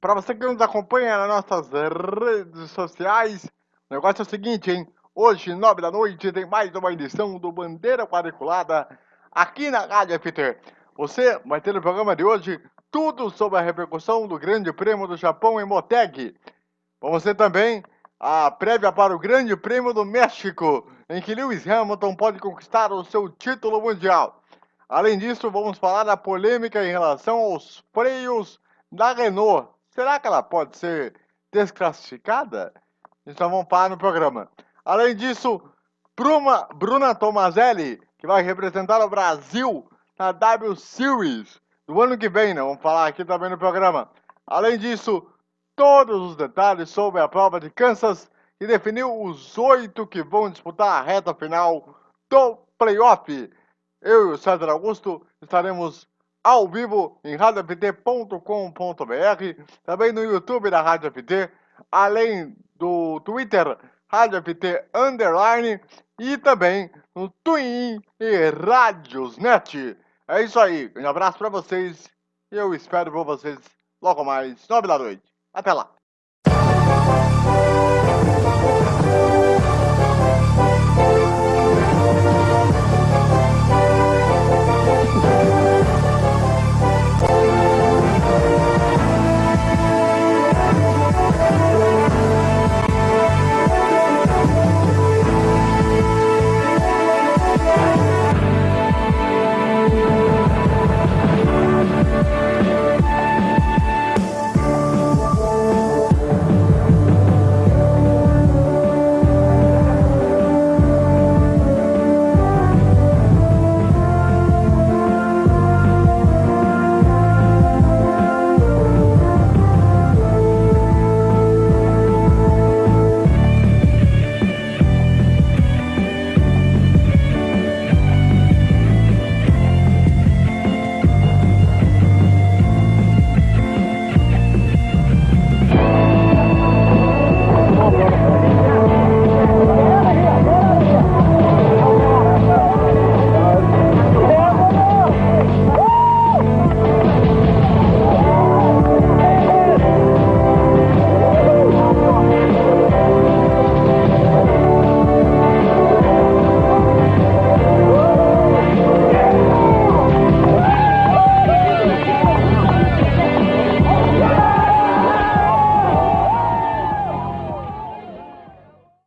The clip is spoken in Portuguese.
Para você que nos acompanha nas nossas redes sociais, o negócio é o seguinte, hein? Hoje, nove da noite, tem mais uma edição do Bandeira Quadriculada aqui na Rádio FT. Você vai ter no programa de hoje tudo sobre a repercussão do Grande Prêmio do Japão em Moteg. Vamos ter também a prévia para o Grande Prêmio do México, em que Lewis Hamilton pode conquistar o seu título mundial. Além disso, vamos falar da polêmica em relação aos freios da Renault Será que ela pode ser desclassificada? Então vamos parar no programa. Além disso, Bruna, Bruna Tomazelli, que vai representar o Brasil na W Series do ano que vem, né? Vamos falar aqui também no programa. Além disso, todos os detalhes sobre a prova de Kansas, que definiu os oito que vão disputar a reta final do playoff. Eu e o César Augusto estaremos ao vivo em radioft.com.br, também no YouTube da Rádio FT, além do Twitter Rádio FT Underline e também no Twin e Radiosnet. É isso aí, um abraço para vocês e eu espero por vocês logo mais, nove da noite. Até lá!